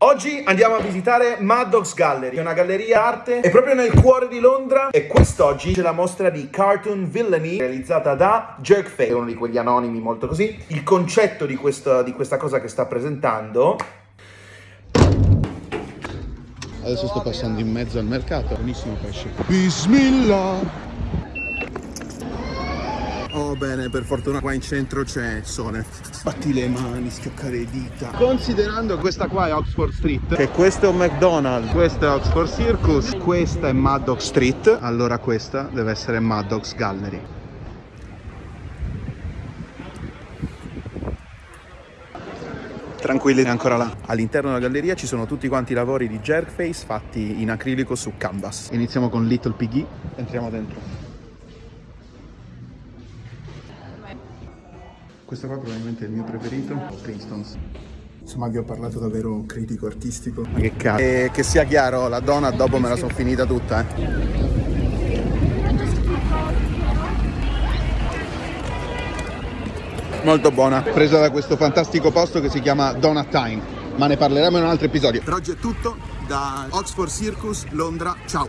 Oggi andiamo a visitare Maddox Gallery, una galleria arte, è proprio nel cuore di Londra e quest'oggi c'è la mostra di Cartoon Villainy realizzata da Jerkface, uno di quegli anonimi molto così. Il concetto di questa, di questa cosa che sta presentando Adesso sto passando in mezzo al mercato, buonissimo pesce. Bismillah! Oh bene, per fortuna qua in centro c'è sole. Batti le mani, schioccare le dita. Considerando questa qua è Oxford Street, che questo è un McDonald's, questo è Oxford Circus, questa è Maddox Street, allora questa deve essere Maddox Gallery. Tranquilli, è ancora là. All'interno della galleria ci sono tutti quanti i lavori di Jerkface fatti in acrilico su canvas. Iniziamo con Little Piggy, entriamo dentro. Questo qua probabilmente è il mio preferito, Princeton's. Insomma vi ho parlato davvero critico artistico. Ma che cazzo. E che sia chiaro, la donna dopo me la sono finita tutta, eh. Molto buona, presa da questo fantastico posto che si chiama Donut Time, ma ne parleremo in un altro episodio. Per oggi è tutto, da Oxford Circus, Londra, ciao!